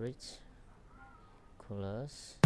storage coolers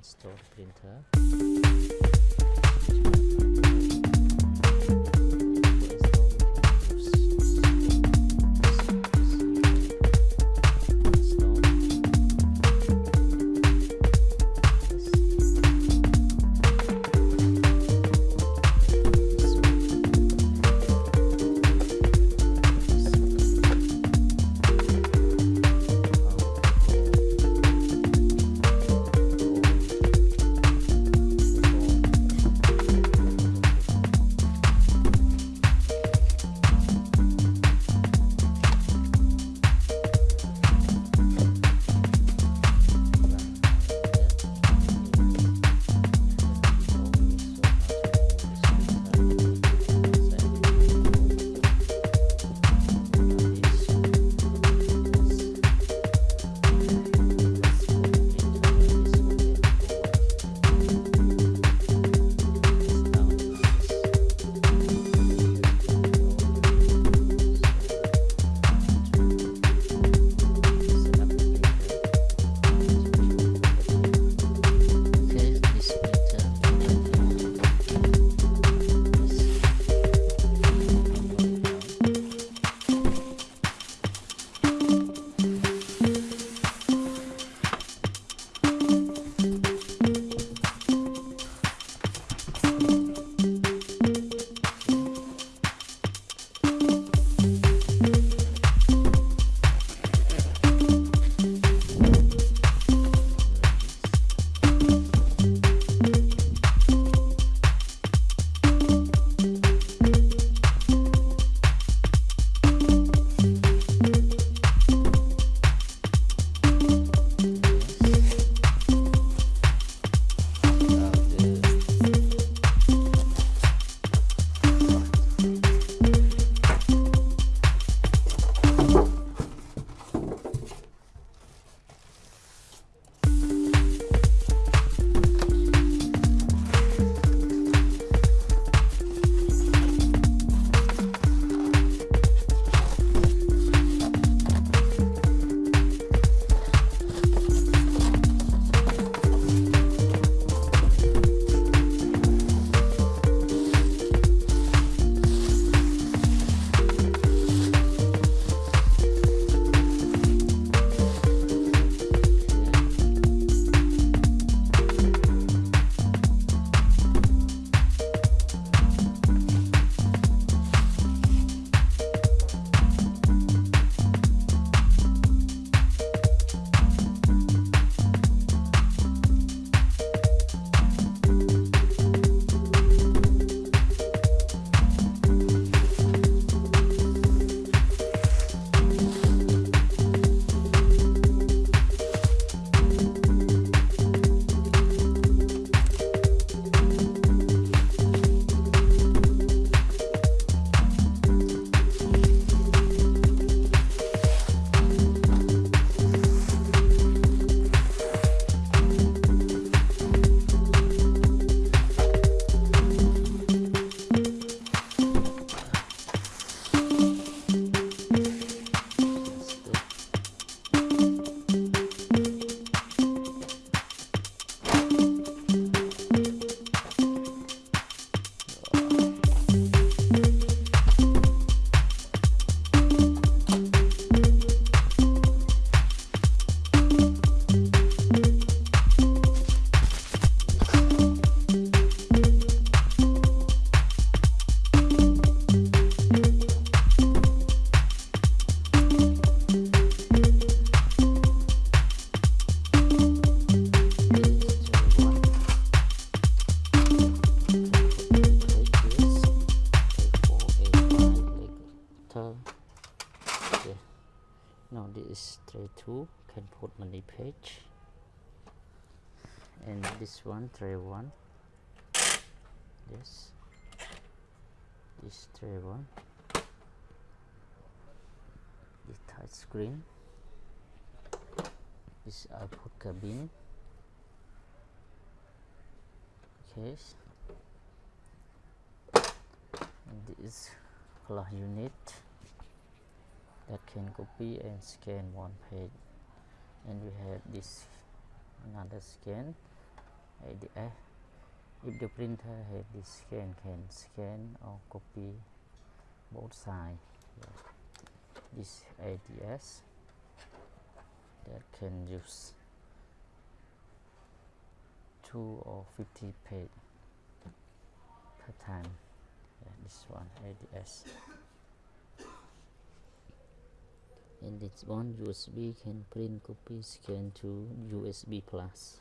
installed printer. Now this is tray 2 can put many page. And this one tray 1 this this tray 1 this touch screen. This output cabin. Okay. And this flash unit that can copy and scan one page. And we have this another scan. ADF eh? if the printer have this scan can scan or copy both yeah. this ADF that can use two or 50 page per time. Yeah, this one ADF and it's one USB can print copy scan to USB plus.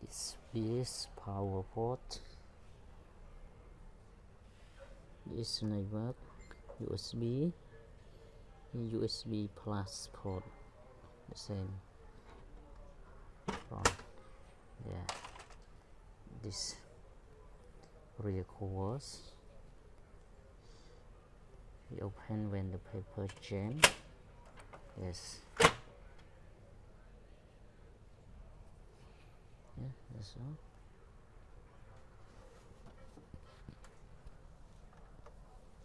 This is power port. This network USB USB plus port. The same. From yeah. This rear covers we open when the paper jam. Yes. Yeah that's all.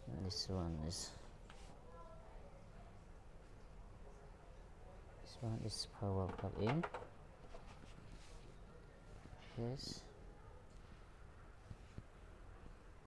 And this one is this one is power plug in. Yes